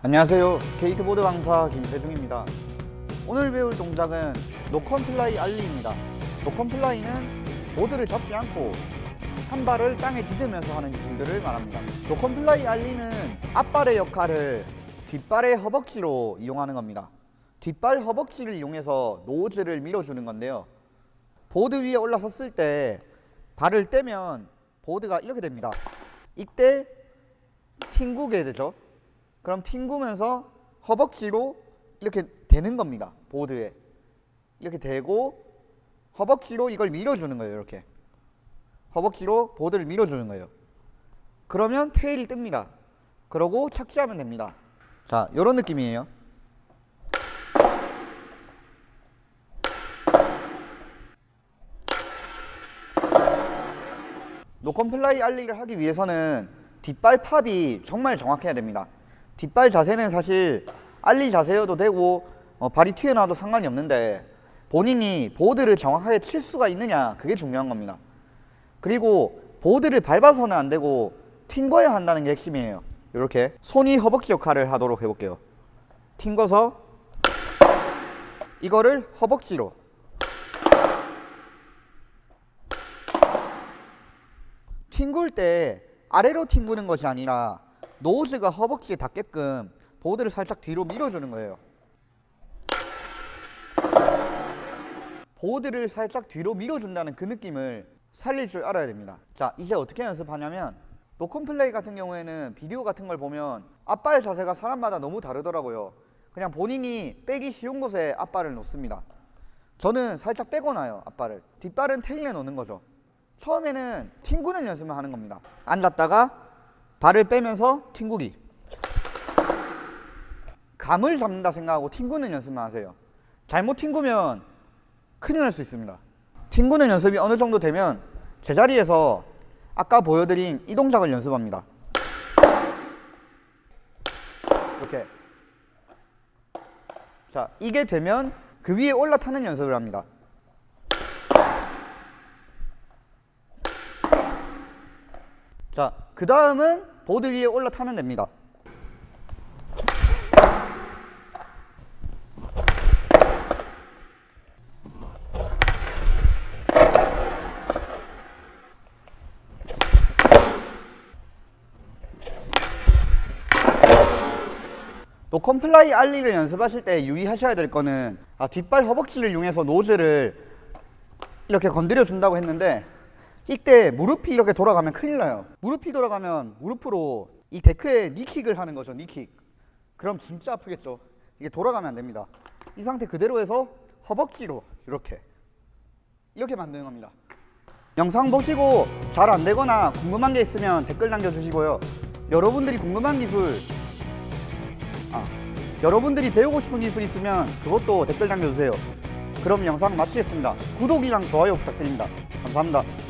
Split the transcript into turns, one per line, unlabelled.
안녕하세요. 스케이트보드 강사 김세중입니다. 오늘 배울 동작은 no comply ollie입니다. no comply는 보드를 잡지 않고 한 발을 땅에 디디면서 하는 기술들을 말합니다. no comply ollie는 앞발의 역할을 뒷발의 허벅지로 이용하는 겁니다. 뒷발 허벅지를 이용해서 nose를 밀어주는 건데요. 보드 위에 올라섰을 때 발을 떼면 보드가 이렇게 됩니다. 이때 튕구게 되죠 그럼 튕구면서 허벅지로 이렇게 되는 겁니다. 보드에. 이렇게 대고 허벅지로 이걸 밀어주는 거예요 이렇게. 허벅지로 보드를 밀어주는 거예요. 그러면 테일이 뜹니다. 그러고 착지하면 됩니다. 자 이런 느낌이에요. no comply ollie를 하기 위해서는 뒷발 pop이 정말 정확해야 됩니다 뒷발 자세는 사실 ollie 자세여도 되고 어, 발이 튀어나와도 상관이 없는데 본인이 보드를 정확하게 칠 수가 있느냐 그게 중요한 겁니다. 그리고 보드를 밟아서는 안 되고 튕겨야 한다는 게 핵심이에요. 이렇게 손이 허벅지 역할을 하도록 해볼게요. 튕겨서 이거를 허벅지로. 튕굴 때 아래로 튕구는 것이 아니라 노즈가 허벅지에 닿게끔 보드를 살짝 뒤로 밀어주는 거예요. 보드를 살짝 뒤로 밀어준다는 그 느낌을 살릴 줄 알아야 됩니다. 자 이제 어떻게 연습하냐면 노컨플레이 같은 경우에는 비디오 같은 걸 보면 앞발 자세가 사람마다 너무 다르더라고요. 그냥 본인이 빼기 쉬운 곳에 앞발을 놓습니다. 저는 살짝 빼고 나요 앞발을. 뒷발은 테일에 놓는 거죠. 처음에는 튕구는 연습을 하는 겁니다. 앉았다가 발을 빼면서 튕구기. 감을 잡는다 생각하고 튕구는 연습만 하세요. 잘못 튕구면 큰일 날 수 있습니다. 튕구는 연습이 어느 정도 되면 제자리에서 아까 보여드린 이 동작을 연습합니다. 이렇게. 자 이게 되면 그 위에 올라타는 연습을 합니다. 자, 그 다음은 보드 위에 올라타면 됩니다. no comply ollie를 연습하실 때 유의하셔야 될 거는 아, 뒷발 허벅지를 이용해서 nose를 이렇게 건드려 준다고 했는데 이때 무릎이 이렇게 돌아가면 큰일 나요. 무릎이 돌아가면 무릎으로 이 데크에 knee kick을 하는 거죠 knee kick. 그럼 진짜 아프겠죠. 이게 돌아가면 안 됩니다. 이 상태 그대로 해서 허벅지로 이렇게. 이렇게 만드는 겁니다. 영상 보시고 잘 안 되거나 궁금한 게 있으면 댓글 남겨주시고요. 여러분들이 궁금한 기술 아, 여러분들이 배우고 싶은 기술 있으면 그것도 댓글 남겨주세요. 그럼 영상 마치겠습니다. 구독이랑 좋아요 부탁드립니다. 감사합니다